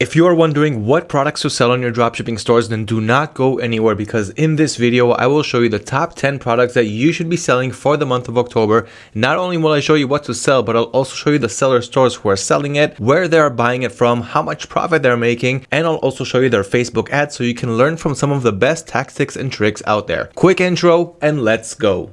If you are wondering what products to sell on your dropshipping stores, then do not go anywhere because in this video, I will show you the top 10 products that you should be selling for the month of October. Not only will I show you what to sell, but I'll also show you the seller stores who are selling it, where they are buying it from, how much profit they're making, and I'll also show you their Facebook ads so you can learn from some of the best tactics and tricks out there. Quick intro and let's go.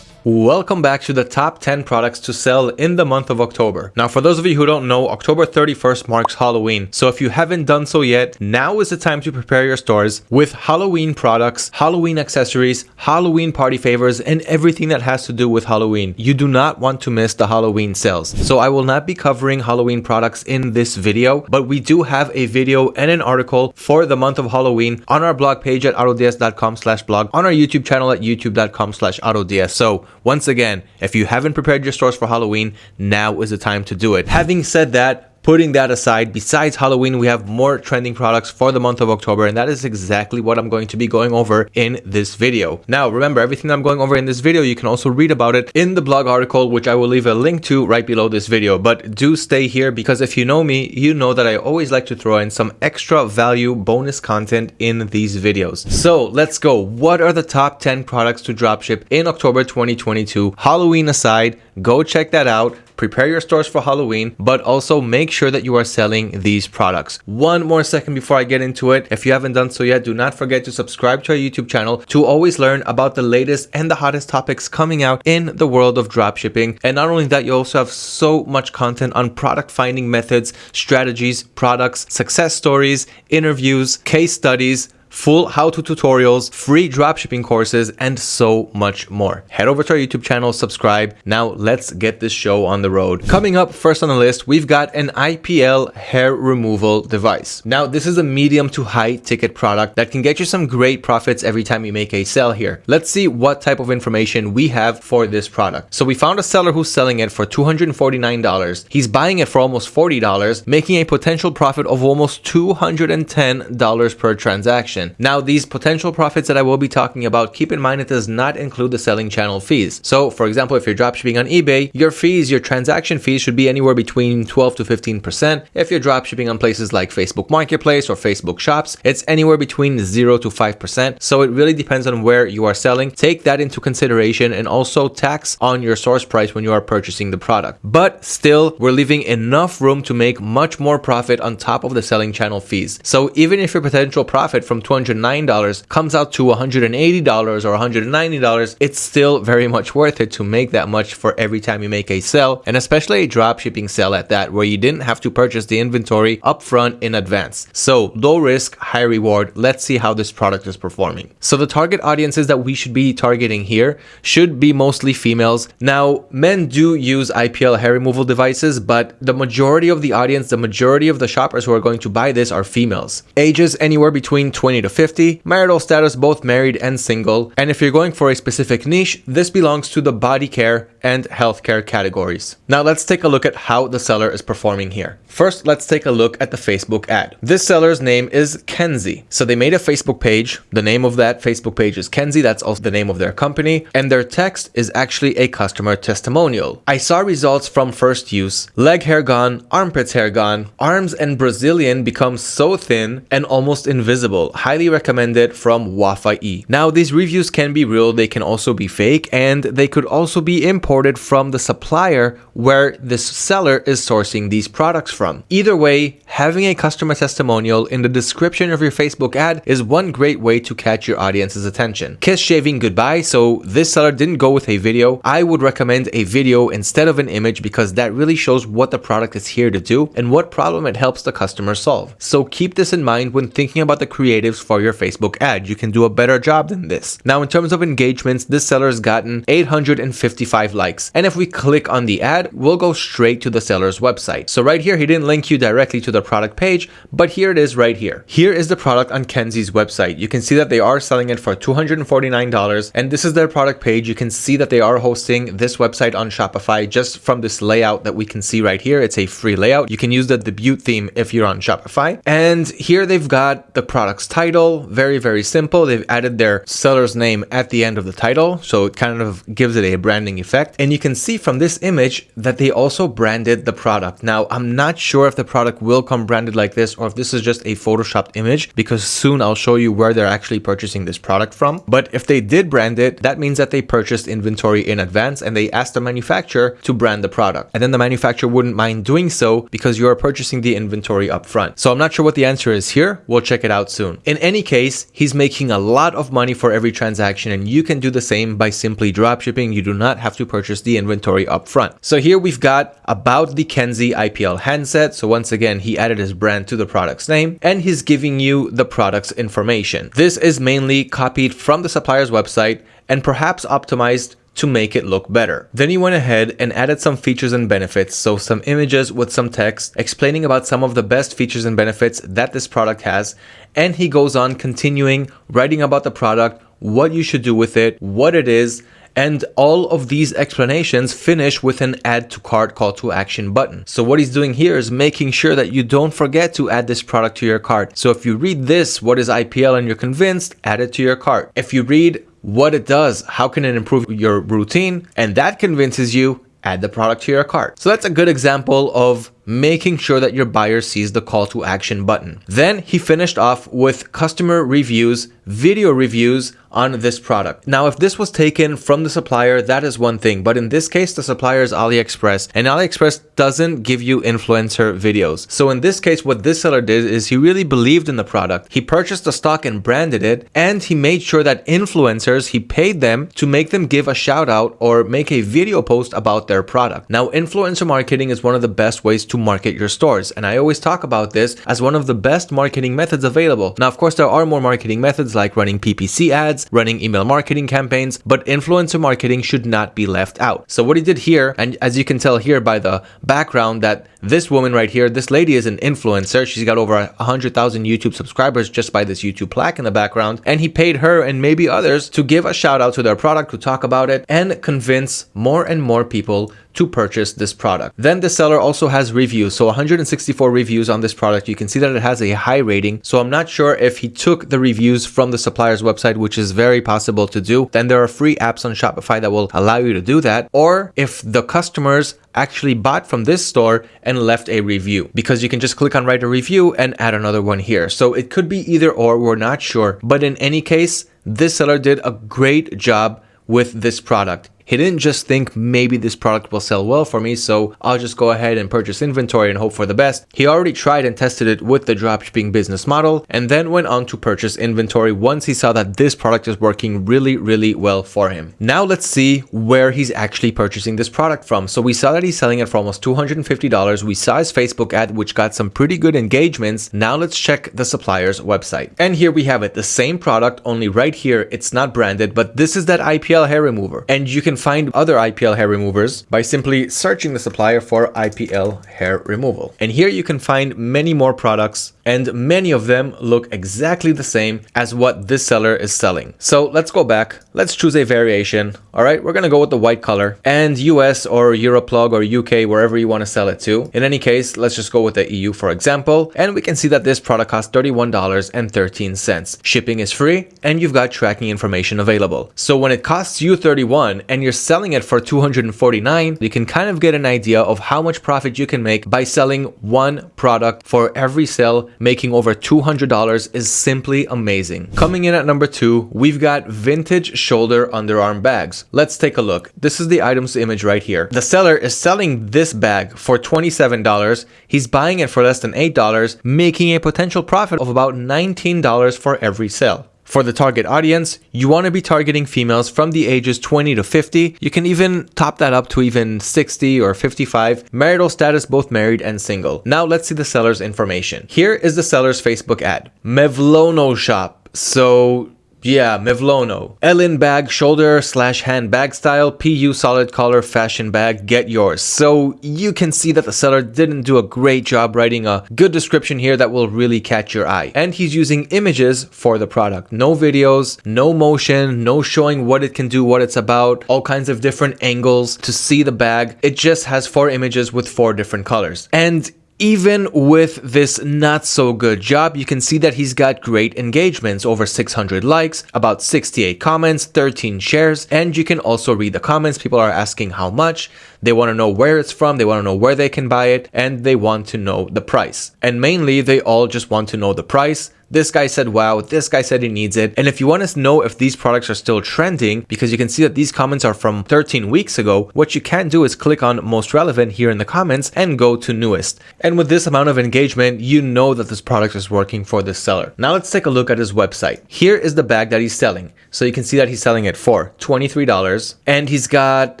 Welcome back to the top 10 products to sell in the month of October. Now, for those of you who don't know, October 31st marks Halloween. So if you haven't done so yet, now is the time to prepare your stores with Halloween products, Halloween accessories, Halloween party favors, and everything that has to do with Halloween. You do not want to miss the Halloween sales. So I will not be covering Halloween products in this video, but we do have a video and an article for the month of Halloween on our blog page at autods.com slash blog, on our YouTube channel at youtube.com slash autods. So once again, if you haven't prepared your stores for Halloween, now is the time to do it. Having said that, Putting that aside, besides Halloween, we have more trending products for the month of October, and that is exactly what I'm going to be going over in this video. Now, remember, everything I'm going over in this video, you can also read about it in the blog article, which I will leave a link to right below this video. But do stay here because if you know me, you know that I always like to throw in some extra value bonus content in these videos. So let's go. What are the top 10 products to dropship in October 2022? Halloween aside, go check that out prepare your stores for Halloween, but also make sure that you are selling these products. One more second before I get into it. If you haven't done so yet, do not forget to subscribe to our YouTube channel to always learn about the latest and the hottest topics coming out in the world of dropshipping. And not only that, you also have so much content on product finding methods, strategies, products, success stories, interviews, case studies, full how-to tutorials, free dropshipping courses, and so much more. Head over to our YouTube channel, subscribe. Now let's get this show on the road. Coming up first on the list, we've got an IPL hair removal device. Now this is a medium to high ticket product that can get you some great profits every time you make a sale here. Let's see what type of information we have for this product. So we found a seller who's selling it for $249. He's buying it for almost $40, making a potential profit of almost $210 per transaction. Now, these potential profits that I will be talking about, keep in mind it does not include the selling channel fees. So, for example, if you're dropshipping on eBay, your fees, your transaction fees should be anywhere between 12 to 15%. If you're dropshipping on places like Facebook Marketplace or Facebook Shops, it's anywhere between 0 to 5%. So it really depends on where you are selling. Take that into consideration and also tax on your source price when you are purchasing the product. But still, we're leaving enough room to make much more profit on top of the selling channel fees. So even if your potential profit from $209 comes out to $180 or $190, it's still very much worth it to make that much for every time you make a sell, and especially a drop shipping sell at that, where you didn't have to purchase the inventory upfront in advance. So low risk, high reward. Let's see how this product is performing. So the target audiences that we should be targeting here should be mostly females. Now, men do use IPL hair removal devices, but the majority of the audience, the majority of the shoppers who are going to buy this are females. Ages anywhere between 20 to 50, marital status both married and single, and if you're going for a specific niche, this belongs to the body care and healthcare categories. Now let's take a look at how the seller is performing here. First, let's take a look at the Facebook ad. This seller's name is Kenzie. So they made a Facebook page. The name of that Facebook page is Kenzie. That's also the name of their company. And their text is actually a customer testimonial. I saw results from first use. Leg hair gone, armpits hair gone, arms and Brazilian become so thin and almost invisible highly recommended from Wafai. Now, these reviews can be real, they can also be fake, and they could also be imported from the supplier where this seller is sourcing these products from. Either way, having a customer testimonial in the description of your Facebook ad is one great way to catch your audience's attention. Kiss shaving goodbye, so this seller didn't go with a video. I would recommend a video instead of an image because that really shows what the product is here to do and what problem it helps the customer solve. So keep this in mind when thinking about the creatives for your Facebook ad. You can do a better job than this. Now, in terms of engagements, this seller has gotten 855 likes. And if we click on the ad, we'll go straight to the seller's website. So right here, he didn't link you directly to the product page, but here it is right here. Here is the product on Kenzie's website. You can see that they are selling it for $249. And this is their product page. You can see that they are hosting this website on Shopify just from this layout that we can see right here. It's a free layout. You can use the debut theme if you're on Shopify. And here they've got the product's title title, very, very simple. They've added their seller's name at the end of the title. So it kind of gives it a branding effect. And you can see from this image that they also branded the product. Now, I'm not sure if the product will come branded like this or if this is just a photoshopped image because soon I'll show you where they're actually purchasing this product from. But if they did brand it, that means that they purchased inventory in advance and they asked the manufacturer to brand the product. And then the manufacturer wouldn't mind doing so because you are purchasing the inventory up front. So I'm not sure what the answer is here. We'll check it out soon. In any case, he's making a lot of money for every transaction and you can do the same by simply dropshipping. You do not have to purchase the inventory up front. So here we've got about the Kenzie IPL handset. So once again, he added his brand to the product's name and he's giving you the product's information. This is mainly copied from the supplier's website and perhaps optimized to make it look better. Then he went ahead and added some features and benefits, so some images with some text explaining about some of the best features and benefits that this product has, and he goes on continuing writing about the product, what you should do with it, what it is, and all of these explanations finish with an add to cart call to action button. So what he's doing here is making sure that you don't forget to add this product to your cart. So if you read this, what is IPL and you're convinced, add it to your cart. If you read what it does, how can it improve your routine, and that convinces you, add the product to your cart. So that's a good example of making sure that your buyer sees the call to action button. Then he finished off with customer reviews, video reviews on this product. Now, if this was taken from the supplier, that is one thing, but in this case, the supplier is AliExpress and AliExpress doesn't give you influencer videos. So in this case, what this seller did is he really believed in the product. He purchased the stock and branded it, and he made sure that influencers, he paid them to make them give a shout out or make a video post about their product. Now, influencer marketing is one of the best ways to market your stores. And I always talk about this as one of the best marketing methods available. Now, of course, there are more marketing methods like running PPC ads, running email marketing campaigns, but influencer marketing should not be left out. So what he did here, and as you can tell here by the background that this woman right here, this lady is an influencer. She's got over 100,000 YouTube subscribers just by this YouTube plaque in the background. And he paid her and maybe others to give a shout out to their product, to talk about it, and convince more and more people to purchase this product. Then the seller also has reviews. So 164 reviews on this product. You can see that it has a high rating. So I'm not sure if he took the reviews from the supplier's website, which is very possible to do. Then there are free apps on Shopify that will allow you to do that. Or if the customers actually bought from this store and left a review because you can just click on write a review and add another one here. So it could be either or, we're not sure. But in any case, this seller did a great job with this product. He didn't just think maybe this product will sell well for me, so I'll just go ahead and purchase inventory and hope for the best. He already tried and tested it with the dropshipping business model and then went on to purchase inventory once he saw that this product is working really, really well for him. Now let's see where he's actually purchasing this product from. So we saw that he's selling it for almost $250. We saw his Facebook ad, which got some pretty good engagements. Now let's check the supplier's website. And here we have it, the same product, only right here, it's not branded, but this is that IPL hair remover. And you can find other IPL hair removers by simply searching the supplier for IPL hair removal. And here you can find many more products and many of them look exactly the same as what this seller is selling. So let's go back. Let's choose a variation. All right, we're gonna go with the white color and US or Europlug or UK, wherever you wanna sell it to. In any case, let's just go with the EU for example. And we can see that this product costs $31.13. Shipping is free and you've got tracking information available. So when it costs you 31 and you're selling it for 249, you can kind of get an idea of how much profit you can make by selling one product for every sale making over $200 is simply amazing. Coming in at number two, we've got vintage shoulder underarm bags. Let's take a look. This is the item's image right here. The seller is selling this bag for $27. He's buying it for less than $8, making a potential profit of about $19 for every sale. For the target audience, you want to be targeting females from the ages 20 to 50. You can even top that up to even 60 or 55. Marital status both married and single. Now let's see the seller's information. Here is the seller's Facebook ad. Mevlono shop. So yeah, Mevlono. Ellen bag, shoulder slash hand bag style, PU solid collar fashion bag, get yours. So you can see that the seller didn't do a great job writing a good description here that will really catch your eye. And he's using images for the product. No videos, no motion, no showing what it can do, what it's about, all kinds of different angles to see the bag. It just has four images with four different colors. And even with this not so good job, you can see that he's got great engagements, over 600 likes, about 68 comments, 13 shares, and you can also read the comments. People are asking how much, they want to know where it's from, they want to know where they can buy it, and they want to know the price. And mainly, they all just want to know the price, this guy said wow, this guy said he needs it. And if you want to know if these products are still trending, because you can see that these comments are from 13 weeks ago, what you can do is click on most relevant here in the comments and go to newest. And with this amount of engagement, you know that this product is working for this seller. Now let's take a look at his website. Here is the bag that he's selling. So you can see that he's selling it for $23 and he's got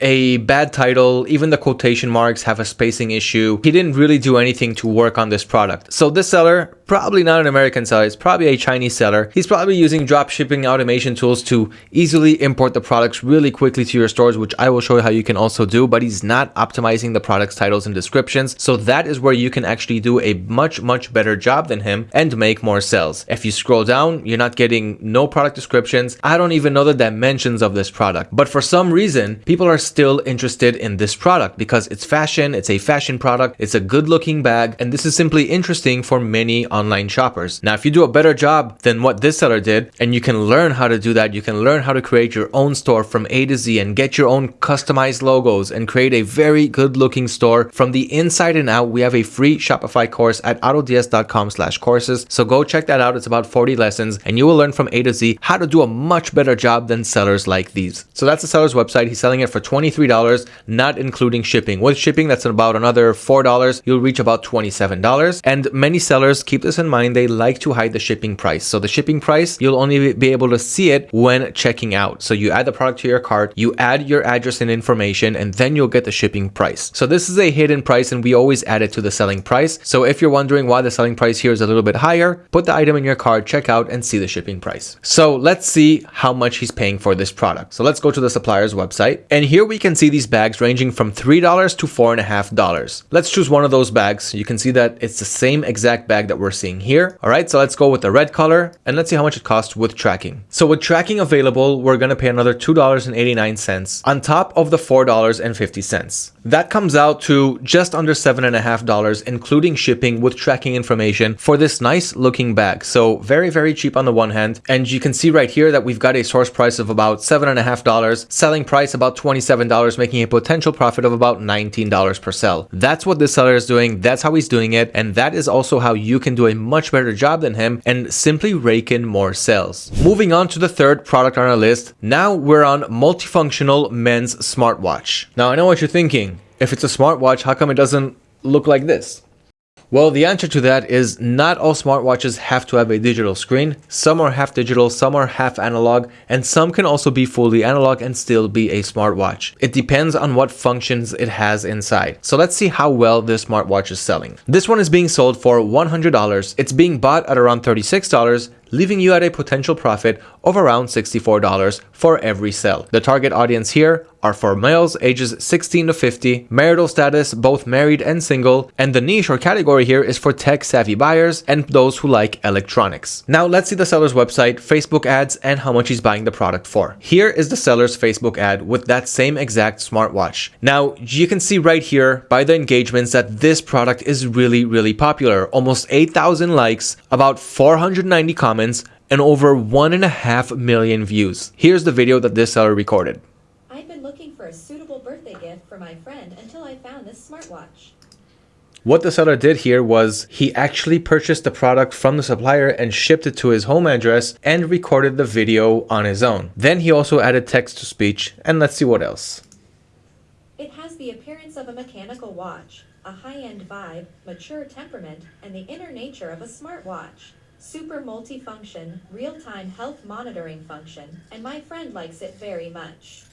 a bad title. Even the quotation marks have a spacing issue. He didn't really do anything to work on this product. So this seller, probably not an American seller, it's probably a Chinese seller. He's probably using drop shipping automation tools to easily import the products really quickly to your stores, which I will show you how you can also do, but he's not optimizing the products titles and descriptions. So that is where you can actually do a much, much better job than him and make more sales. If you scroll down, you're not getting no product descriptions. I don't even know the dimensions of this product, but for some reason, people are still interested in this product because it's fashion, it's a fashion product, it's a good looking bag, and this is simply interesting for many online shoppers. Now, if you do a better job than what this seller did, and you can learn how to do that, you can learn how to create your own store from A to Z and get your own customized logos and create a very good looking store from the inside and out. We have a free Shopify course at autods.com slash courses. So go check that out. It's about 40 lessons and you will learn from A to Z how to do a much better job than sellers like these. So that's the seller's website. He's selling it for $23, not including shipping. With shipping, that's about another $4. You'll reach about $27. And many sellers keep this in mind. They like to hide the shipping price. So the shipping price, you'll only be able to see it when checking out. So you add the product to your cart, you add your address and information, and then you'll get the shipping price. So this is a hidden price and we always add it to the selling price. So if you're wondering why the selling price here is a little bit higher, put the item in your cart, check out and see the shipping price. So let's see how much he's paying for this product. So let's go to the supplier's website. And here we can see these bags ranging from $3 to $4.5. Let's choose one of those bags. You can see that it's the same exact bag that we're seeing here. All right, so let's go with the red color and let's see how much it costs with tracking. So with tracking available, we're gonna pay another $2.89 on top of the $4.50. That comes out to just under $7.5, including shipping with tracking information for this nice looking bag. So very, very cheap on the one hand. And you can see right here that we've got a source price of about $7.5, selling price about $27, making a potential profit of about $19 per sell. That's what this seller is doing. That's how he's doing it. And that is also how you can do a much better job than him and simply rake in more sales. Moving on to the third product on our list. Now we're on multifunctional men's smartwatch. Now I know what you're thinking. If it's a smartwatch, how come it doesn't look like this? Well, the answer to that is not all smartwatches have to have a digital screen. Some are half digital, some are half analog, and some can also be fully analog and still be a smartwatch. It depends on what functions it has inside. So let's see how well this smartwatch is selling. This one is being sold for $100. It's being bought at around $36 leaving you at a potential profit of around $64 for every sell. The target audience here are for males ages 16 to 50, marital status both married and single, and the niche or category here is for tech savvy buyers and those who like electronics. Now let's see the seller's website, Facebook ads, and how much he's buying the product for. Here is the seller's Facebook ad with that same exact smartwatch. Now you can see right here by the engagements that this product is really, really popular. Almost 8,000 likes, about 490 comments, comments, and over one and a half million views. Here's the video that this seller recorded. I've been looking for a suitable birthday gift for my friend until I found this smartwatch. What the seller did here was he actually purchased the product from the supplier and shipped it to his home address and recorded the video on his own. Then he also added text to speech and let's see what else. It has the appearance of a mechanical watch, a high-end vibe, mature temperament, and the inner nature of a smartwatch super multifunction, real-time health monitoring function, and my friend likes it very much.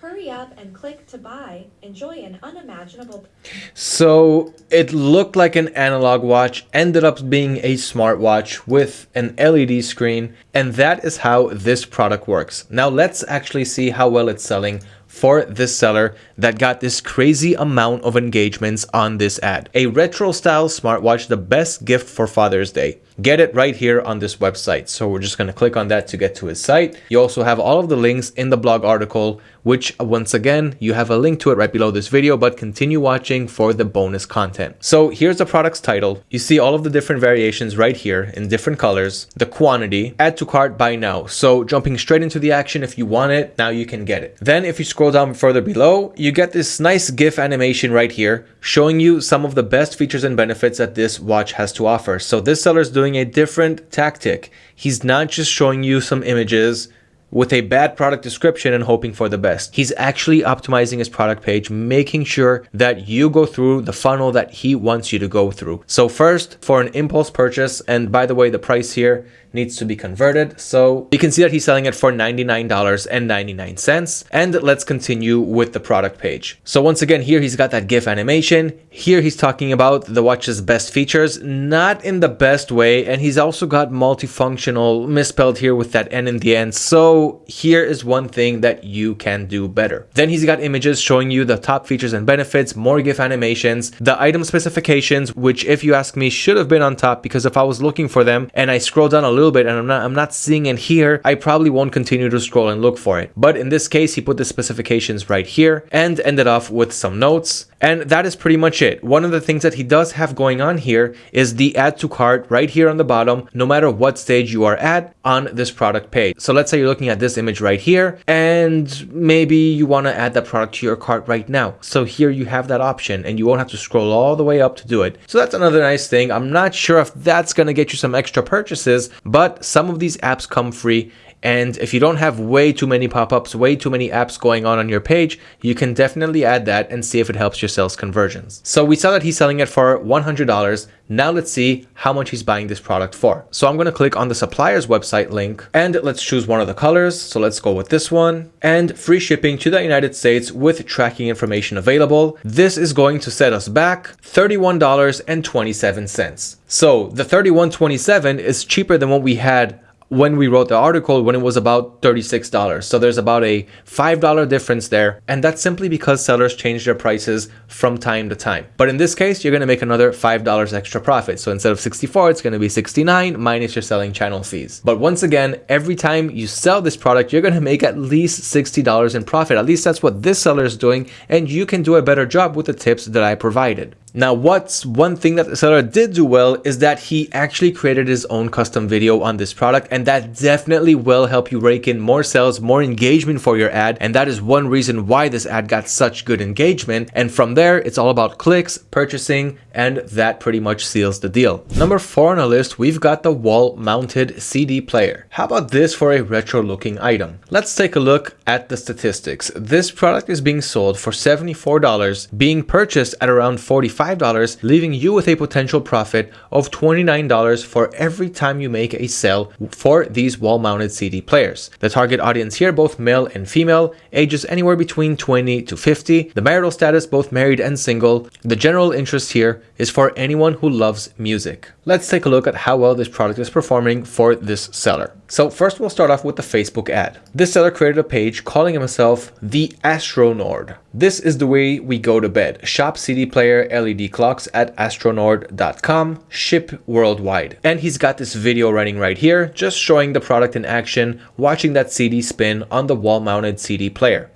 Hurry up and click to buy. Enjoy an unimaginable. So it looked like an analog watch, ended up being a smartwatch with an LED screen, and that is how this product works. Now let's actually see how well it's selling for this seller. That got this crazy amount of engagements on this ad. A retro style smartwatch, the best gift for Father's Day get it right here on this website. So we're just going to click on that to get to his site. You also have all of the links in the blog article, which once again, you have a link to it right below this video, but continue watching for the bonus content. So here's the product's title. You see all of the different variations right here in different colors, the quantity, add to cart buy now. So jumping straight into the action, if you want it, now you can get it. Then if you scroll down further below, you get this nice GIF animation right here, showing you some of the best features and benefits that this watch has to offer. So this seller is doing a different tactic. He's not just showing you some images with a bad product description and hoping for the best. He's actually optimizing his product page, making sure that you go through the funnel that he wants you to go through. So first, for an impulse purchase, and by the way, the price here needs to be converted. So you can see that he's selling it for $99.99. And let's continue with the product page. So once again, here he's got that GIF animation. Here he's talking about the watch's best features, not in the best way. And he's also got multifunctional misspelled here with that N in the end. So here is one thing that you can do better. Then he's got images showing you the top features and benefits, more GIF animations, the item specifications, which if you ask me should have been on top because if I was looking for them and I scroll down a little bit and I'm not I'm not seeing it here, I probably won't continue to scroll and look for it. But in this case, he put the specifications right here and ended off with some notes. And that is pretty much it. One of the things that he does have going on here is the add to cart right here on the bottom, no matter what stage you are at on this product page. So let's say you're looking at this image right here, and maybe you want to add that product to your cart right now. So here you have that option and you won't have to scroll all the way up to do it. So that's another nice thing. I'm not sure if that's going to get you some extra purchases, but some of these apps come free and if you don't have way too many pop-ups, way too many apps going on on your page, you can definitely add that and see if it helps your sales conversions. So we saw that he's selling it for $100. Now let's see how much he's buying this product for. So I'm going to click on the supplier's website link and let's choose one of the colors. So let's go with this one and free shipping to the United States with tracking information available. This is going to set us back $31.27. So the 31.27 is cheaper than what we had when we wrote the article when it was about $36. So there's about a $5 difference there. And that's simply because sellers change their prices from time to time. But in this case, you're going to make another $5 extra profit. So instead of 64, it's going to be 69 minus your selling channel fees. But once again, every time you sell this product, you're going to make at least $60 in profit. At least that's what this seller is doing. And you can do a better job with the tips that I provided. Now, what's one thing that the seller did do well is that he actually created his own custom video on this product, and that definitely will help you rake in more sales, more engagement for your ad. And that is one reason why this ad got such good engagement. And from there, it's all about clicks, purchasing, and that pretty much seals the deal. Number four on the list, we've got the wall mounted CD player. How about this for a retro looking item? Let's take a look at the statistics. This product is being sold for $74, being purchased at around 45 $5, leaving you with a potential profit of $29 for every time you make a sale for these wall-mounted CD players. The target audience here, both male and female, ages anywhere between 20 to 50. The marital status, both married and single. The general interest here is for anyone who loves music. Let's take a look at how well this product is performing for this seller. So first we'll start off with the Facebook ad. This seller created a page calling himself the Astronord. This is the way we go to bed. Shop CD player LED clocks at astronord.com, ship worldwide. And he's got this video running right here, just showing the product in action, watching that CD spin on the wall mounted CD player.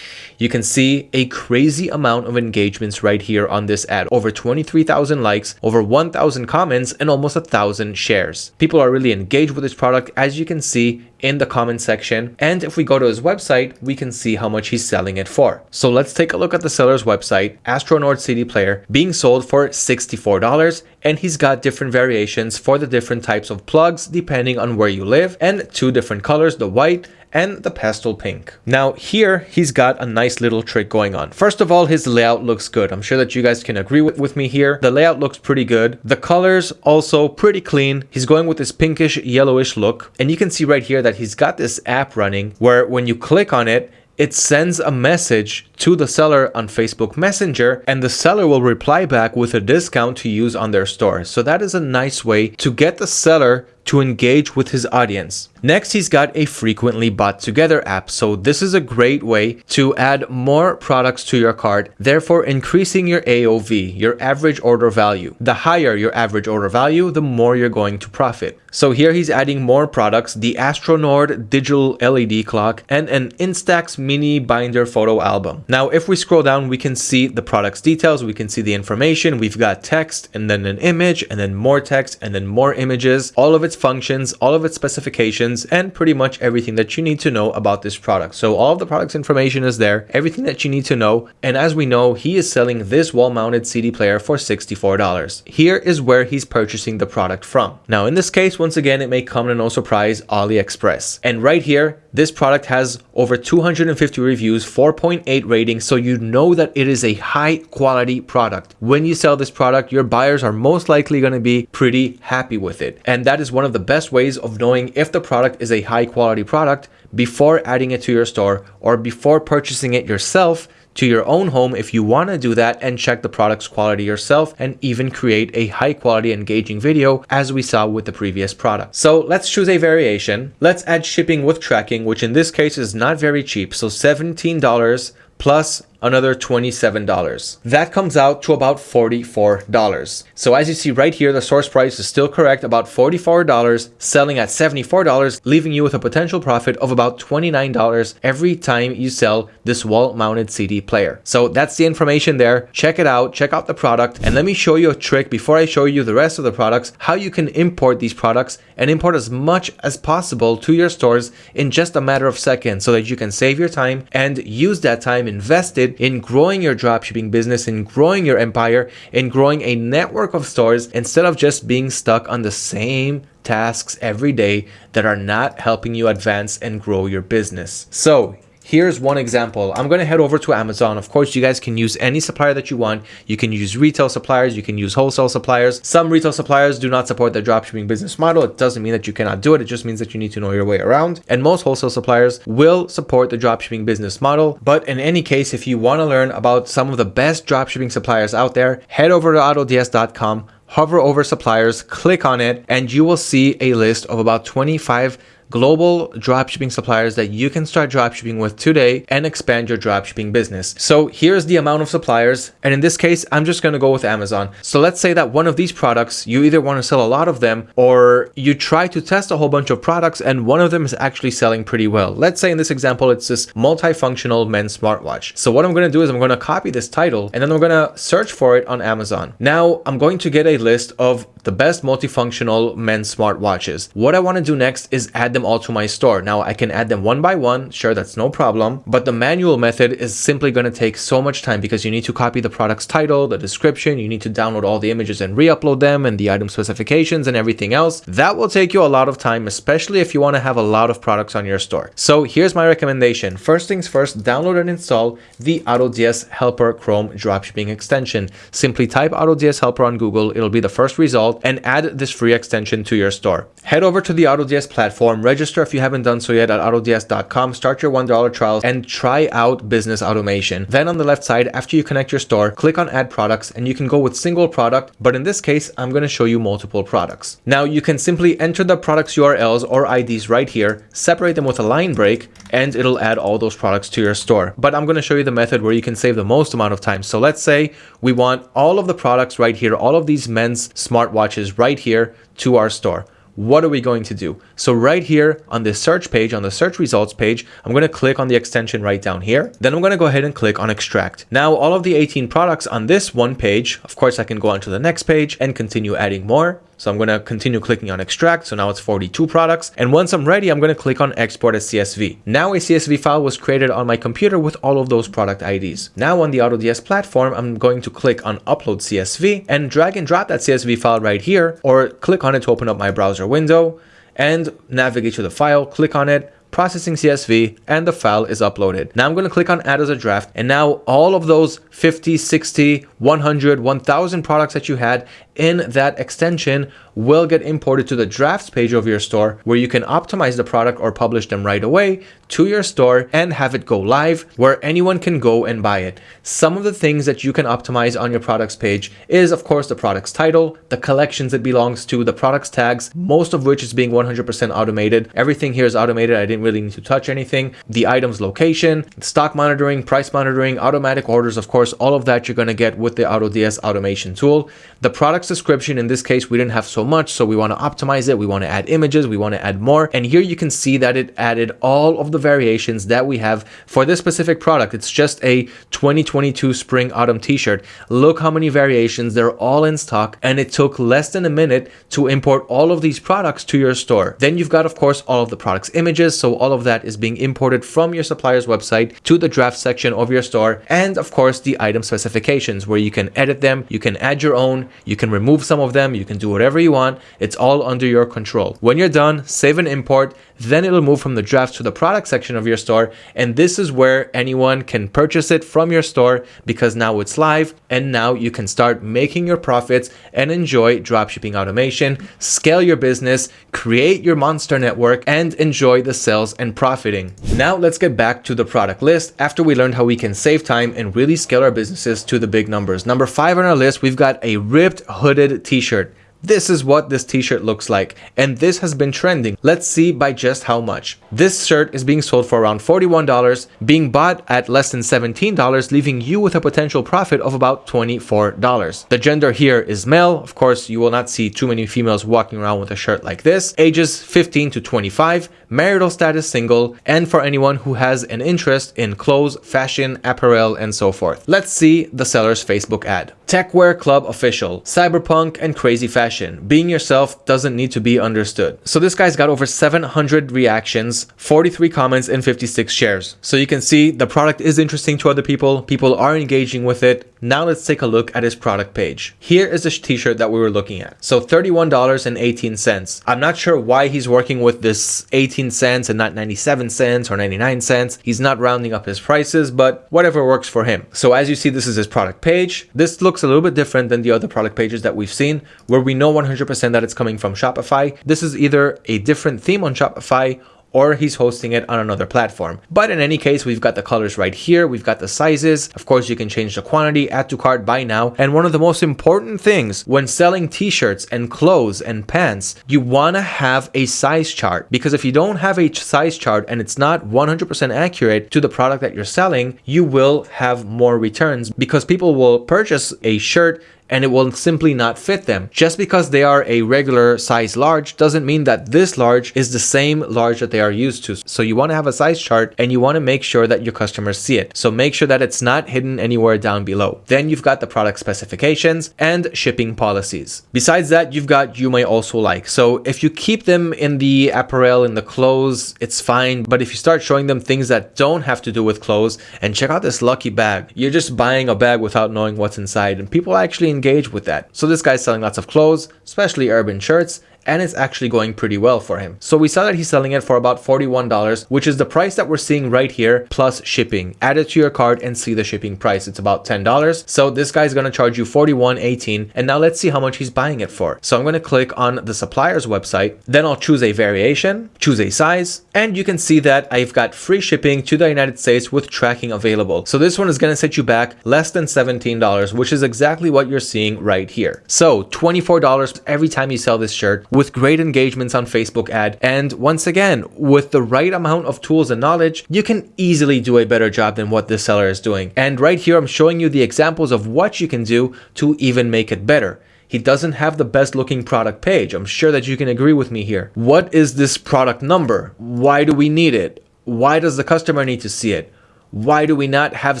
You can see a crazy amount of engagements right here on this ad. Over 23,000 likes, over 1,000 comments, and almost a thousand shares. People are really engaged with this product as you can see in the comment section. And if we go to his website, we can see how much he's selling it for. So let's take a look at the seller's website, Astronord CD player, being sold for $64. And he's got different variations for the different types of plugs depending on where you live and two different colors, the white and the pastel pink. Now here he's got a nice little trick going on. First of all, his layout looks good. I'm sure that you guys can agree with, with me here. The layout looks pretty good. The colors also pretty clean. He's going with this pinkish yellowish look. And you can see right here that he's got this app running where when you click on it, it sends a message to the seller on Facebook Messenger and the seller will reply back with a discount to use on their store. So that is a nice way to get the seller to engage with his audience. Next, he's got a frequently bought together app. So this is a great way to add more products to your cart, therefore increasing your AOV, your average order value. The higher your average order value, the more you're going to profit. So here he's adding more products, the Astronord digital LED clock and an Instax mini binder photo album. Now, if we scroll down, we can see the product's details. We can see the information. We've got text and then an image and then more text and then more images, all of its functions, all of its specifications, and pretty much everything that you need to know about this product. So all of the product's information is there, everything that you need to know. And as we know, he is selling this wall mounted CD player for $64. Here is where he's purchasing the product from. Now, in this case, once again, it may come to no surprise, AliExpress. And right here, this product has over 250 reviews, 4.8 ratings, so you know that it is a high quality product. When you sell this product, your buyers are most likely going to be pretty happy with it. And that is one of the best ways of knowing if the product is a high quality product before adding it to your store or before purchasing it yourself to your own home if you want to do that and check the product's quality yourself and even create a high quality engaging video as we saw with the previous product. So let's choose a variation. Let's add shipping with tracking, which in this case is not very cheap. So $17 plus another $27. That comes out to about $44. So as you see right here, the source price is still correct, about $44, selling at $74, leaving you with a potential profit of about $29 every time you sell this wall-mounted CD player. So that's the information there. Check it out, check out the product, and let me show you a trick before I show you the rest of the products, how you can import these products and import as much as possible to your stores in just a matter of seconds so that you can save your time and use that time invested in growing your dropshipping business, in growing your empire, in growing a network of stores instead of just being stuck on the same tasks every day that are not helping you advance and grow your business. So Here's one example. I'm going to head over to Amazon. Of course, you guys can use any supplier that you want. You can use retail suppliers. You can use wholesale suppliers. Some retail suppliers do not support the dropshipping business model. It doesn't mean that you cannot do it. It just means that you need to know your way around. And most wholesale suppliers will support the dropshipping business model. But in any case, if you want to learn about some of the best dropshipping suppliers out there, head over to autods.com hover over suppliers, click on it, and you will see a list of about 25 global dropshipping suppliers that you can start dropshipping with today and expand your dropshipping business. So here's the amount of suppliers. And in this case, I'm just going to go with Amazon. So let's say that one of these products, you either want to sell a lot of them or you try to test a whole bunch of products and one of them is actually selling pretty well. Let's say in this example, it's this multifunctional men's smartwatch. So what I'm going to do is I'm going to copy this title and then I'm going to search for it on Amazon. Now I'm going to get a list of the best multifunctional men's smartwatches. What I want to do next is add them all to my store. Now I can add them one by one. Sure, that's no problem. But the manual method is simply going to take so much time because you need to copy the product's title, the description, you need to download all the images and re-upload them and the item specifications and everything else. That will take you a lot of time, especially if you want to have a lot of products on your store. So here's my recommendation. First things first, download and install the AutoDS Helper Chrome dropshipping extension. Simply type AutoDS Helper on Google. It'll be the first result and add this free extension to your store. Head over to the AutoDS platform, register if you haven't done so yet at autods.com, start your $1 trial and try out business automation. Then on the left side, after you connect your store, click on add products and you can go with single product, but in this case, I'm going to show you multiple products. Now you can simply enter the products URLs or IDs right here, separate them with a line break, and it'll add all those products to your store. But I'm going to show you the method where you can save the most amount of time. So let's say we want all of the products right here, all of these men's smartwatches right here to our store what are we going to do? So right here on this search page, on the search results page, I'm going to click on the extension right down here. Then I'm going to go ahead and click on extract. Now all of the 18 products on this one page, of course I can go on to the next page and continue adding more. So I'm going to continue clicking on extract. So now it's 42 products. And once I'm ready, I'm going to click on export as CSV. Now a CSV file was created on my computer with all of those product IDs. Now on the AutoDS platform, I'm going to click on upload CSV and drag and drop that CSV file right here or click on it to open up my browser window and navigate to the file, click on it, processing CSV, and the file is uploaded. Now I'm going to click on add as a draft. And now all of those 50, 60, 100, 1000 products that you had, in that extension will get imported to the drafts page of your store where you can optimize the product or publish them right away to your store and have it go live where anyone can go and buy it. Some of the things that you can optimize on your products page is of course the product's title, the collections it belongs to, the product's tags, most of which is being 100% automated. Everything here is automated. I didn't really need to touch anything. The item's location, stock monitoring, price monitoring, automatic orders, of course, all of that you're going to get with the AutoDS automation tool. The product's description, in this case, we didn't have so much, so we want to optimize it. We want to add images, we want to add more. And here you can see that it added all of the variations that we have for this specific product. It's just a 2022 spring autumn t-shirt. Look how many variations, they're all in stock and it took less than a minute to import all of these products to your store. Then you've got, of course, all of the products images. So all of that is being imported from your supplier's website to the draft section of your store. And of course, the item specifications where you can edit them, you can add your own, you can remove some of them, you can do whatever you want. It's all under your control. When you're done, save and import, then it'll move from the drafts to the product section of your store. And this is where anyone can purchase it from your store because now it's live and now you can start making your profits and enjoy dropshipping automation, scale your business, create your monster network and enjoy the sales and profiting. Now let's get back to the product list after we learned how we can save time and really scale our businesses to the big numbers. Number five on our list, we've got a ripped hooded t-shirt. This is what this t-shirt looks like and this has been trending. Let's see by just how much. This shirt is being sold for around $41, being bought at less than $17, leaving you with a potential profit of about $24. The gender here is male. Of course, you will not see too many females walking around with a shirt like this. Ages 15 to 25, marital status single, and for anyone who has an interest in clothes, fashion, apparel, and so forth. Let's see the seller's Facebook ad. Techwear Club Official, Cyberpunk and Crazy Fashion. Being yourself doesn't need to be understood. So this guy's got over 700 reactions, 43 comments, and 56 shares. So you can see the product is interesting to other people. People are engaging with it. Now let's take a look at his product page. Here is the t-shirt that we were looking at. So $31.18. I'm not sure why he's working with this 18 cents and not 97 cents or 99 cents. He's not rounding up his prices, but whatever works for him. So as you see, this is his product page. This looks a little bit different than the other product pages that we've seen where we know 100% that it's coming from Shopify. This is either a different theme on Shopify or he's hosting it on another platform. But in any case, we've got the colors right here. We've got the sizes. Of course, you can change the quantity, add to cart, buy now. And one of the most important things when selling t-shirts and clothes and pants, you want to have a size chart because if you don't have a size chart and it's not 100% accurate to the product that you're selling, you will have more returns because people will purchase a shirt and it will simply not fit them. Just because they are a regular size large doesn't mean that this large is the same large that they are used to. So you want to have a size chart and you want to make sure that your customers see it. So make sure that it's not hidden anywhere down below. Then you've got the product specifications and shipping policies. Besides that, you've got you may also like. So if you keep them in the apparel, in the clothes, it's fine. But if you start showing them things that don't have to do with clothes and check out this lucky bag, you're just buying a bag without knowing what's inside. And people actually engage with that. So this guy's selling lots of clothes, especially urban shirts, and it's actually going pretty well for him. So we saw that he's selling it for about $41, which is the price that we're seeing right here, plus shipping. Add it to your cart and see the shipping price. It's about $10. So this guy's gonna charge you $41.18. And now let's see how much he's buying it for. So I'm gonna click on the supplier's website. Then I'll choose a variation, choose a size, and you can see that I've got free shipping to the United States with tracking available. So this one is gonna set you back less than $17, which is exactly what you're seeing right here. So $24 every time you sell this shirt with great engagements on Facebook ad. And once again, with the right amount of tools and knowledge, you can easily do a better job than what this seller is doing. And right here, I'm showing you the examples of what you can do to even make it better. He doesn't have the best looking product page. I'm sure that you can agree with me here. What is this product number? Why do we need it? Why does the customer need to see it? Why do we not have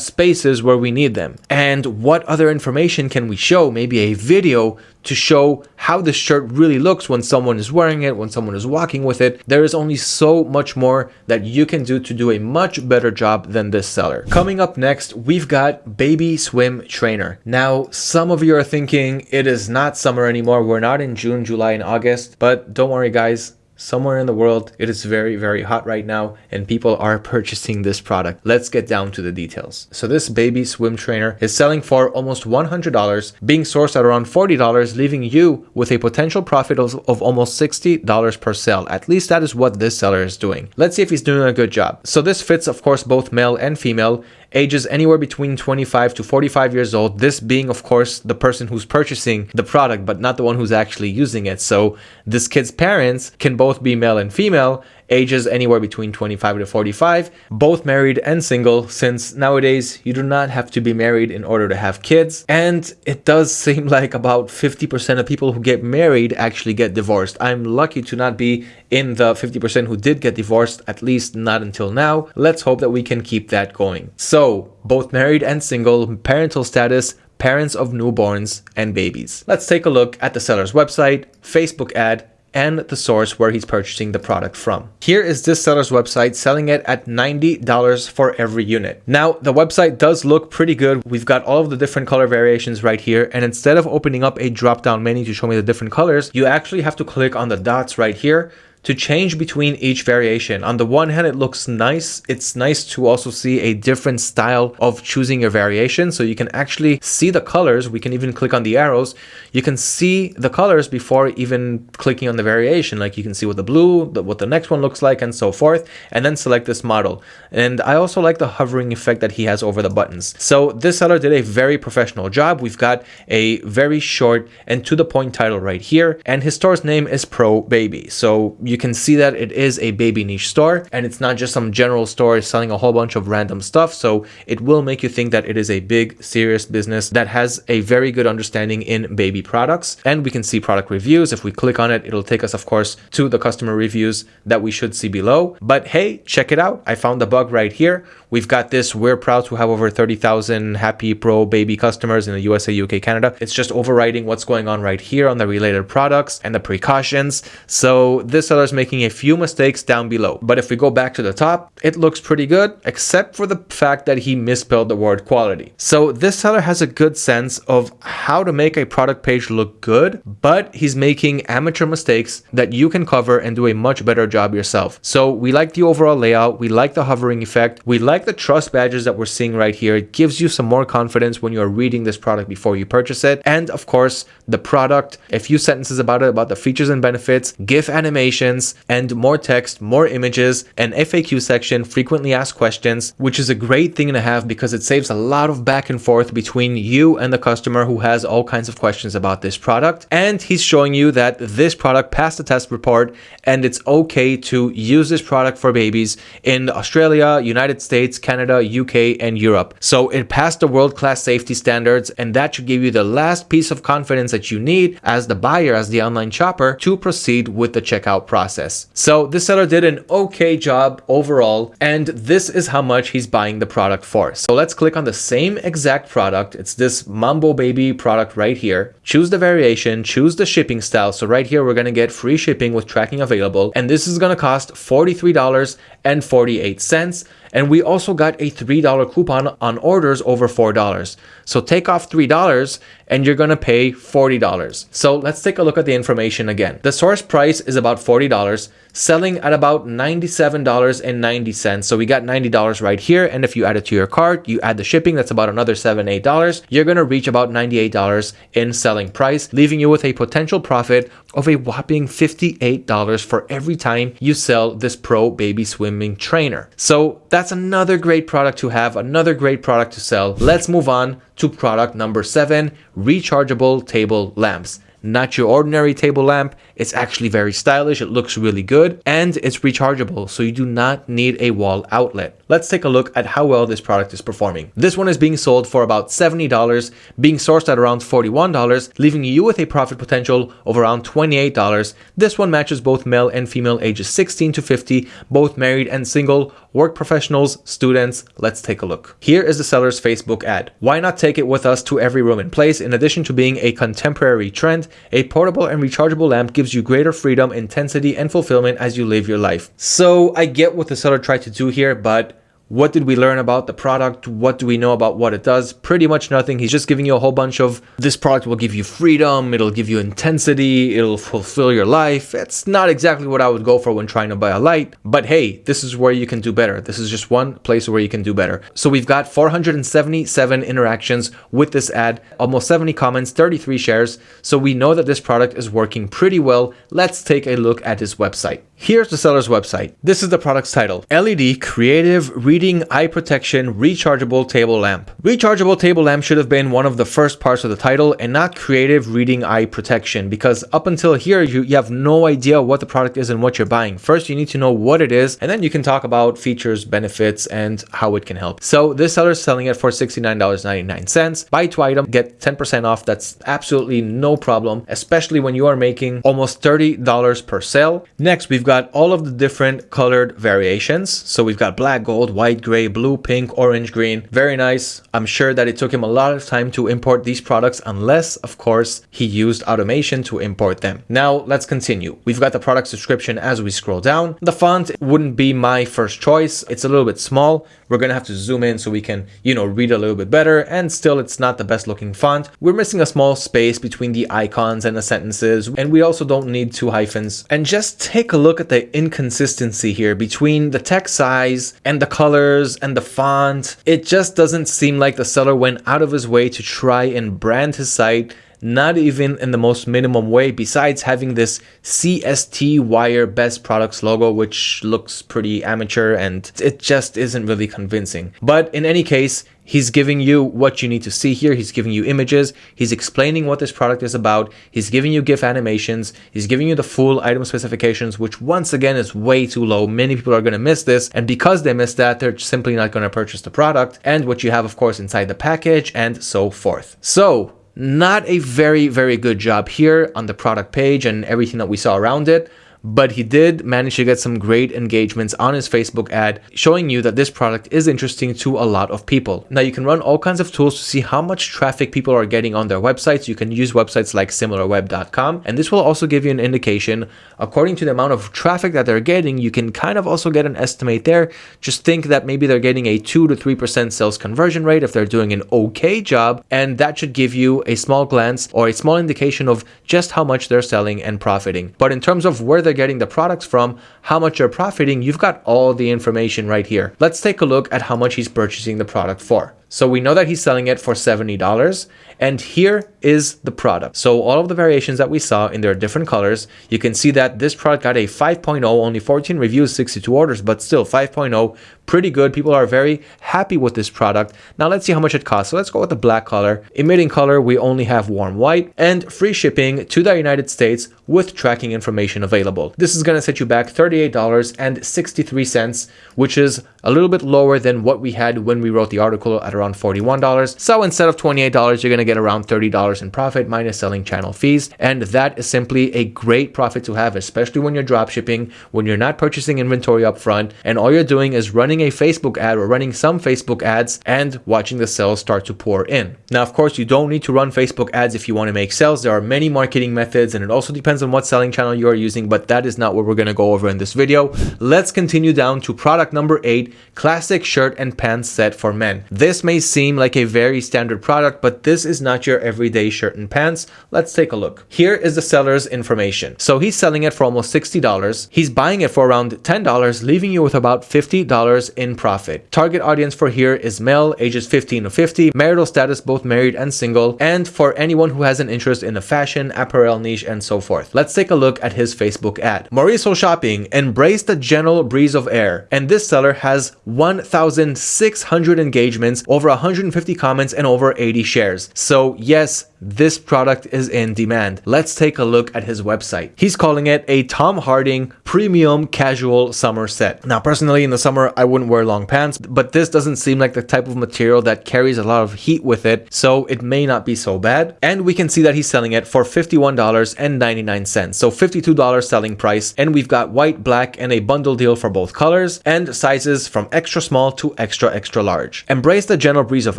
spaces where we need them? And what other information can we show? Maybe a video to show how the shirt really looks when someone is wearing it, when someone is walking with it. There is only so much more that you can do to do a much better job than this seller. Coming up next, we've got Baby Swim Trainer. Now, some of you are thinking it is not summer anymore. We're not in June, July, and August, but don't worry guys, somewhere in the world it is very very hot right now and people are purchasing this product. Let's get down to the details. So this baby swim trainer is selling for almost $100 being sourced at around $40 leaving you with a potential profit of, of almost $60 per sale. At least that is what this seller is doing. Let's see if he's doing a good job. So this fits of course both male and female ages anywhere between 25 to 45 years old. This being, of course, the person who's purchasing the product, but not the one who's actually using it. So this kid's parents can both be male and female, ages anywhere between 25 to 45, both married and single, since nowadays you do not have to be married in order to have kids. And it does seem like about 50% of people who get married actually get divorced. I'm lucky to not be in the 50% who did get divorced, at least not until now. Let's hope that we can keep that going. So, both married and single, parental status, parents of newborns and babies. Let's take a look at the seller's website, Facebook ad, and the source where he's purchasing the product from. Here is this seller's website selling it at $90 for every unit. Now, the website does look pretty good. We've got all of the different color variations right here. And instead of opening up a drop down menu to show me the different colors, you actually have to click on the dots right here to change between each variation. On the one hand, it looks nice. It's nice to also see a different style of choosing your variation. So you can actually see the colors. We can even click on the arrows. You can see the colors before even clicking on the variation. Like you can see what the blue, what the next one looks like and so forth, and then select this model. And I also like the hovering effect that he has over the buttons. So this seller did a very professional job. We've got a very short and to the point title right here. And his store's name is Pro Baby. So you you can see that it is a baby niche store and it's not just some general store selling a whole bunch of random stuff. So it will make you think that it is a big, serious business that has a very good understanding in baby products. And we can see product reviews. If we click on it, it'll take us, of course, to the customer reviews that we should see below. But hey, check it out. I found the bug right here. We've got this. We're proud to have over 30,000 happy pro baby customers in the USA, UK, Canada. It's just overriding what's going on right here on the related products and the precautions. So this making a few mistakes down below. But if we go back to the top, it looks pretty good, except for the fact that he misspelled the word quality. So this seller has a good sense of how to make a product page look good, but he's making amateur mistakes that you can cover and do a much better job yourself. So we like the overall layout. We like the hovering effect. We like the trust badges that we're seeing right here. It gives you some more confidence when you're reading this product before you purchase it. And of course, the product, a few sentences about it, about the features and benefits, GIF animation, and more text, more images, an FAQ section, frequently asked questions, which is a great thing to have because it saves a lot of back and forth between you and the customer who has all kinds of questions about this product. And he's showing you that this product passed the test report and it's okay to use this product for babies in Australia, United States, Canada, UK, and Europe. So it passed the world-class safety standards and that should give you the last piece of confidence that you need as the buyer, as the online shopper to proceed with the checkout process process. So this seller did an okay job overall, and this is how much he's buying the product for. So let's click on the same exact product. It's this Mambo Baby product right here. Choose the variation, choose the shipping style. So right here, we're going to get free shipping with tracking available, and this is going to cost $43.48. And we also got a $3 coupon on orders over $4. So take off $3 and you're gonna pay $40. So let's take a look at the information again. The source price is about $40 selling at about $97.90. So we got $90 right here. And if you add it to your cart, you add the shipping, that's about another 7, $8. You're to reach about $98 in selling price, leaving you with a potential profit of a whopping $58 for every time you sell this pro baby swimming trainer. So that's another great product to have, another great product to sell. Let's move on to product number seven, rechargeable table lamps not your ordinary table lamp. It's actually very stylish. It looks really good and it's rechargeable. So you do not need a wall outlet. Let's take a look at how well this product is performing. This one is being sold for about $70, being sourced at around $41, leaving you with a profit potential of around $28. This one matches both male and female ages 16 to 50, both married and single, work professionals, students. Let's take a look. Here is the seller's Facebook ad. Why not take it with us to every room and place? In addition to being a contemporary trend, a portable and rechargeable lamp gives you greater freedom, intensity, and fulfillment as you live your life. So I get what the seller tried to do here, but what did we learn about the product? What do we know about what it does? Pretty much nothing. He's just giving you a whole bunch of this product will give you freedom, it'll give you intensity, it'll fulfill your life. It's not exactly what I would go for when trying to buy a light, but hey, this is where you can do better. This is just one place where you can do better. So we've got 477 interactions with this ad, almost 70 comments, 33 shares. So we know that this product is working pretty well. Let's take a look at his website. Here's the seller's website. This is the product's title. LED Creative Reading Eye Protection Rechargeable Table Lamp. Rechargeable table lamp should have been one of the first parts of the title and not Creative Reading Eye Protection because up until here you, you have no idea what the product is and what you're buying. First you need to know what it is and then you can talk about features, benefits, and how it can help. So this seller is selling it for $69.99. Buy two item, get 10% off. That's absolutely no problem, especially when you are making almost $30 per sale. Next, we've got all of the different colored variations. So we've got black, gold, white, gray, blue, pink, orange, green. Very nice. I'm sure that it took him a lot of time to import these products unless, of course, he used automation to import them. Now, let's continue. We've got the product description as we scroll down. The font wouldn't be my first choice. It's a little bit small. We're going to have to zoom in so we can, you know, read a little bit better. And still, it's not the best looking font. We're missing a small space between the icons and the sentences. And we also don't need two hyphens. And just take a look at the inconsistency here between the text size and the colors and the font. It just doesn't seem like the seller went out of his way to try and brand his site not even in the most minimum way besides having this CST wire best products logo which looks pretty amateur and it just isn't really convincing but in any case He's giving you what you need to see here. He's giving you images. He's explaining what this product is about. He's giving you GIF animations. He's giving you the full item specifications, which once again is way too low. Many people are going to miss this. And because they miss that, they're simply not going to purchase the product and what you have, of course, inside the package and so forth. So not a very, very good job here on the product page and everything that we saw around it but he did manage to get some great engagements on his Facebook ad, showing you that this product is interesting to a lot of people. Now you can run all kinds of tools to see how much traffic people are getting on their websites. You can use websites like similarweb.com, and this will also give you an indication according to the amount of traffic that they're getting. You can kind of also get an estimate there. Just think that maybe they're getting a 2 to 3% sales conversion rate if they're doing an okay job, and that should give you a small glance or a small indication of just how much they're selling and profiting. But in terms of where they're getting the products from, how much you're profiting, you've got all the information right here. Let's take a look at how much he's purchasing the product for. So we know that he's selling it for $70 and here is the product. So all of the variations that we saw in their different colors, you can see that this product got a 5.0, only 14 reviews, 62 orders, but still 5.0, pretty good. People are very happy with this product. Now let's see how much it costs. So let's go with the black color. Emitting color, we only have warm white and free shipping to the United States with tracking information available. This is going to set you back $38.63, which is a little bit lower than what we had when we wrote the article at around $41. So instead of $28, you're going to get around $30 in profit minus selling channel fees. And that is simply a great profit to have, especially when you're drop shipping, when you're not purchasing inventory up front, and all you're doing is running a Facebook ad or running some Facebook ads and watching the sales start to pour in. Now, of course, you don't need to run Facebook ads if you want to make sales. There are many marketing methods and it also depends on what selling channel you are using, but that is not what we're going to go over in this video. Let's continue down to product number eight, classic shirt and pants set for men. This may seem like a very standard product, but this is not your everyday shirt and pants. Let's take a look. Here is the seller's information. So he's selling it for almost $60. He's buying it for around $10, leaving you with about $50 in profit. Target audience for here is male, ages 15 to 50, marital status both married and single, and for anyone who has an interest in the fashion, apparel niche, and so forth. Let's take a look at his Facebook ad. Mauricio Shopping, embrace the gentle breeze of air. And this seller has 1,600 engagements, over 150 comments, and over 80 shares. So yes, this product is in demand. Let's take a look at his website. He's calling it a Tom Harding premium casual summer set. Now, personally, in the summer, I wouldn't wear long pants, but this doesn't seem like the type of material that carries a lot of heat with it, so it may not be so bad. And we can see that he's selling it for $51.99, so $52 selling price. And we've got white, black, and a bundle deal for both colors and sizes from extra small to extra, extra large. Embrace the gentle breeze of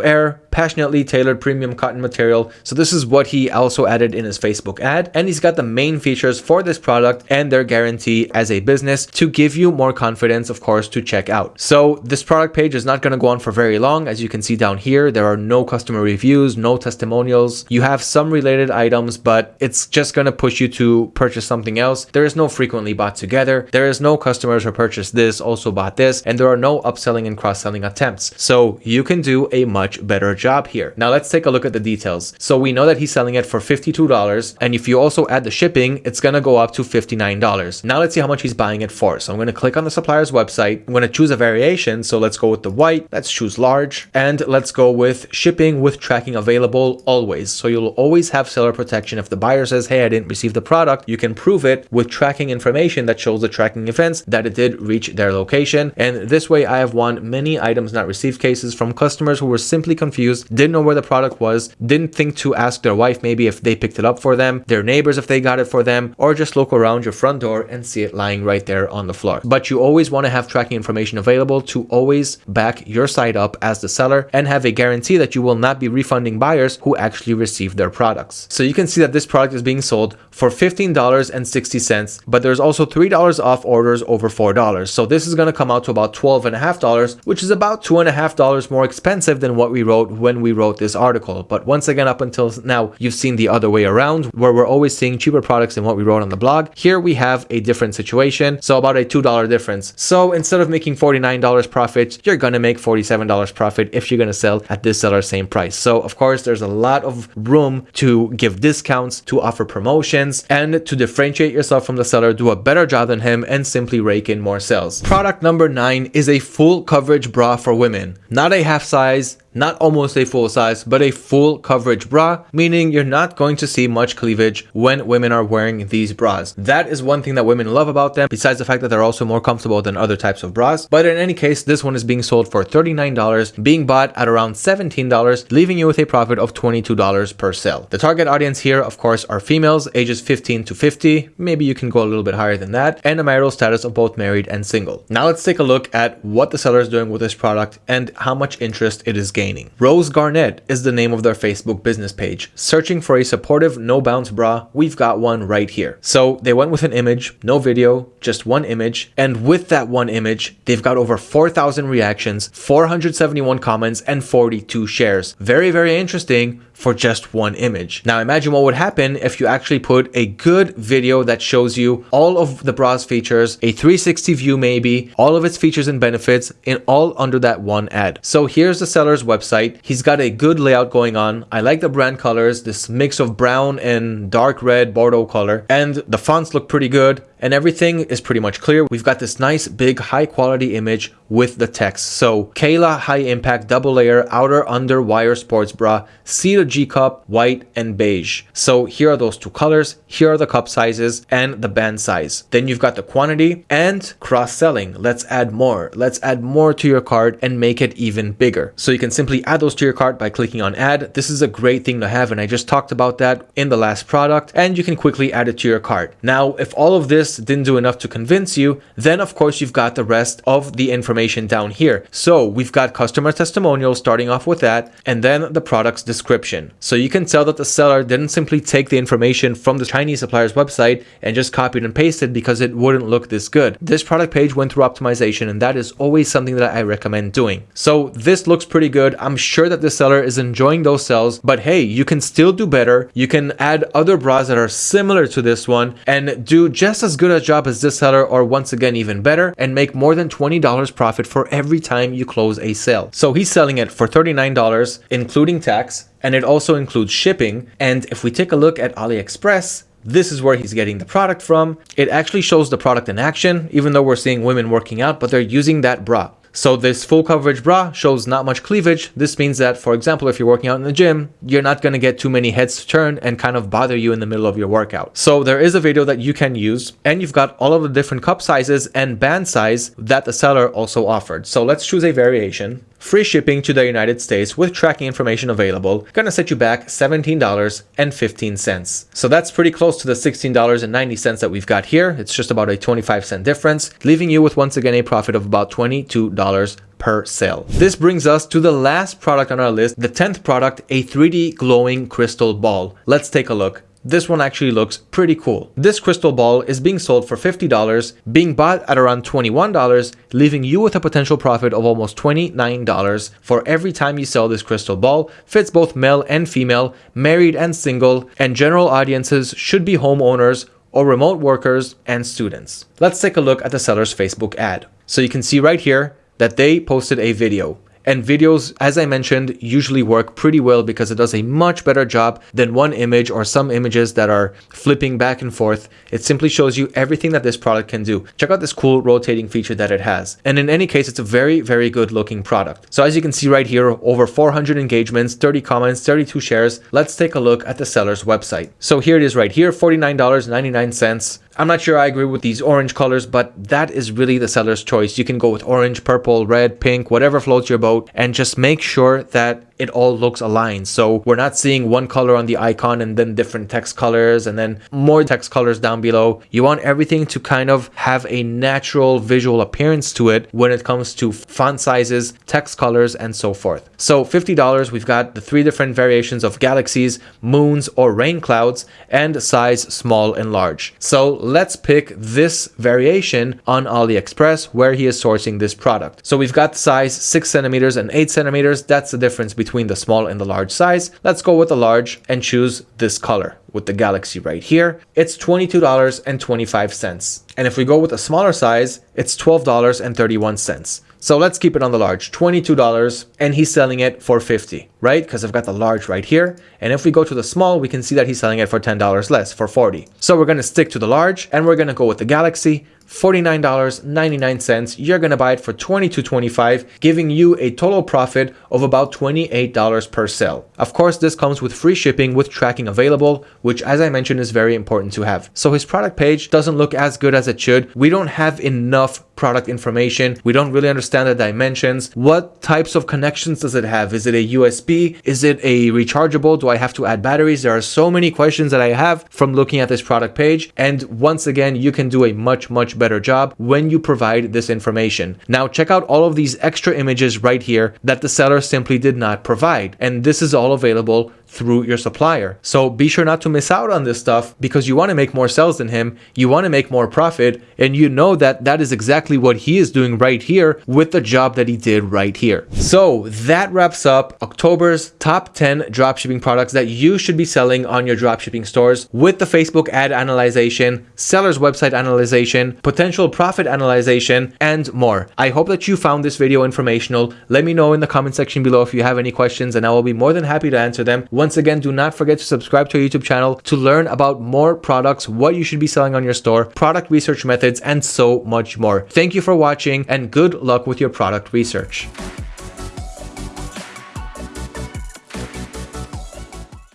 air, passionately tailored premium cotton material. So this is is what he also added in his Facebook ad. And he's got the main features for this product and their guarantee as a business to give you more confidence, of course, to check out. So this product page is not going to go on for very long. As you can see down here, there are no customer reviews, no testimonials. You have some related items, but it's just going to push you to purchase something else. There is no frequently bought together. There is no customers who purchased this, also bought this, and there are no upselling and cross-selling attempts. So you can do a much better job here. Now let's take a look at the details. So we know that he's selling it for $52. And if you also add the shipping, it's going to go up to $59. Now let's see how much he's buying it for. So I'm going to click on the supplier's website. I'm going to choose a variation. So let's go with the white. Let's choose large and let's go with shipping with tracking available always. So you'll always have seller protection. If the buyer says, Hey, I didn't receive the product, you can prove it with tracking information that shows the tracking events that it did reach their location. And this way I have won many items not received cases from customers who were simply confused, didn't know where the product was, didn't think to ask their wife maybe if they picked it up for them, their neighbors if they got it for them, or just look around your front door and see it lying right there on the floor. But you always want to have tracking information available to always back your site up as the seller and have a guarantee that you will not be refunding buyers who actually received their products. So you can see that this product is being sold for $15.60, but there's also $3 off orders over $4. So this is going to come out to about $12.5, which is about $2.5 more expensive than what we wrote when we wrote this article. But once again, up until now, you've seen the other way around where we're always seeing cheaper products than what we wrote on the blog. Here we have a different situation. So about a $2 difference. So instead of making $49 profit, you're going to make $47 profit if you're going to sell at this seller's same price. So of course, there's a lot of room to give discounts, to offer promotions, and to differentiate yourself from the seller, do a better job than him, and simply rake in more sales. Product number nine is a full coverage bra for women. Not a half size, not almost a full size, but a full coverage bra, meaning you're not going to see much cleavage when women are wearing these bras. That is one thing that women love about them, besides the fact that they're also more comfortable than other types of bras. But in any case, this one is being sold for $39, being bought at around $17, leaving you with a profit of $22 per sale. The target audience here, of course, are females ages 15 to 50. Maybe you can go a little bit higher than that, and a marital status of both married and single. Now let's take a look at what the seller is doing with this product and how much interest it is gaining. Rose Garnett is the name of their Facebook business page. Searching for a supportive no bounce bra, we've got one right here. So they went with an image, no video, just one image. And with that one image, they've got over 4,000 reactions, 471 comments, and 42 shares. Very, very interesting for just one image. Now imagine what would happen if you actually put a good video that shows you all of the bra's features, a 360 view maybe, all of its features and benefits in all under that one ad. So here's the seller's website. He's got a good layout going on. I like the brand colors, this mix of brown and dark red Bordeaux color, and the fonts look pretty good and everything is pretty much clear. We've got this nice big high quality image with the text. So Kayla high impact double layer outer under wire sports bra, C to G cup, white and beige. So here are those two colors. Here are the cup sizes and the band size. Then you've got the quantity and cross selling. Let's add more. Let's add more to your cart and make it even bigger. So you can simply add those to your cart by clicking on add. This is a great thing to have and I just talked about that in the last product and you can quickly add it to your cart. Now, if all of this this didn't do enough to convince you, then of course you've got the rest of the information down here. So we've got customer testimonials starting off with that, and then the product's description. So you can tell that the seller didn't simply take the information from the Chinese supplier's website and just copied and pasted because it wouldn't look this good. This product page went through optimization and that is always something that I recommend doing. So this looks pretty good. I'm sure that the seller is enjoying those sales, but hey, you can still do better. You can add other bras that are similar to this one and do just as good a job as this seller or once again even better and make more than $20 profit for every time you close a sale. So he's selling it for $39 including tax and it also includes shipping. And if we take a look at AliExpress, this is where he's getting the product from. It actually shows the product in action, even though we're seeing women working out, but they're using that bra. So this full coverage bra shows not much cleavage. This means that, for example, if you're working out in the gym, you're not going to get too many heads to turn and kind of bother you in the middle of your workout. So there is a video that you can use and you've got all of the different cup sizes and band size that the seller also offered. So let's choose a variation free shipping to the United States with tracking information available, gonna set you back $17.15. So that's pretty close to the $16.90 that we've got here. It's just about a 25 cent difference, leaving you with once again a profit of about $22 per sale. This brings us to the last product on our list, the 10th product, a 3D glowing crystal ball. Let's take a look. This one actually looks pretty cool. This crystal ball is being sold for $50, being bought at around $21, leaving you with a potential profit of almost $29 for every time you sell this crystal ball. Fits both male and female, married and single, and general audiences should be homeowners or remote workers and students. Let's take a look at the seller's Facebook ad. So you can see right here that they posted a video. And videos, as I mentioned, usually work pretty well because it does a much better job than one image or some images that are flipping back and forth. It simply shows you everything that this product can do. Check out this cool rotating feature that it has. And in any case, it's a very, very good looking product. So as you can see right here, over 400 engagements, 30 comments, 32 shares. Let's take a look at the seller's website. So here it is right here, $49.99. I'm not sure I agree with these orange colors, but that is really the seller's choice. You can go with orange, purple, red, pink, whatever floats your boat, and just make sure that it all looks aligned. So we're not seeing one color on the icon and then different text colors and then more text colors down below. You want everything to kind of have a natural visual appearance to it when it comes to font sizes, text colors, and so forth. So $50, we've got the three different variations of galaxies, moons, or rain clouds, and size small and large. So let's pick this variation on AliExpress where he is sourcing this product. So we've got size 6 centimeters and 8 centimeters. That's the difference between between the small and the large size. Let's go with the large and choose this color with the Galaxy right here. It's $22.25. And if we go with a smaller size, it's $12.31. So let's keep it on the large, $22, and he's selling it for 50, right? Because I've got the large right here. And if we go to the small, we can see that he's selling it for $10 less, for 40. So we're to stick to the large, and we're to go with the Galaxy, $49.99. You're going to buy it for $22.25, giving you a total profit of about $28 per sale. Of course, this comes with free shipping with tracking available, which as I mentioned is very important to have. So his product page doesn't look as good as it should. We don't have enough product information. We don't really understand the dimensions. What types of connections does it have? Is it a USB? Is it a rechargeable? Do I have to add batteries? There are so many questions that I have from looking at this product page. And once again, you can do a much, much better job when you provide this information. Now check out all of these extra images right here that the seller simply did not provide. And this is all available through your supplier. So be sure not to miss out on this stuff because you want to make more sales than him, you want to make more profit, and you know that that is exactly what he is doing right here with the job that he did right here. So that wraps up October's top 10 dropshipping products that you should be selling on your dropshipping stores with the Facebook ad analyzation, seller's website analyzation, potential profit analyzation, and more. I hope that you found this video informational. Let me know in the comment section below if you have any questions and I will be more than happy to answer them. Once again, do not forget to subscribe to our YouTube channel to learn about more products, what you should be selling on your store, product research methods, and so much more. Thank you for watching and good luck with your product research.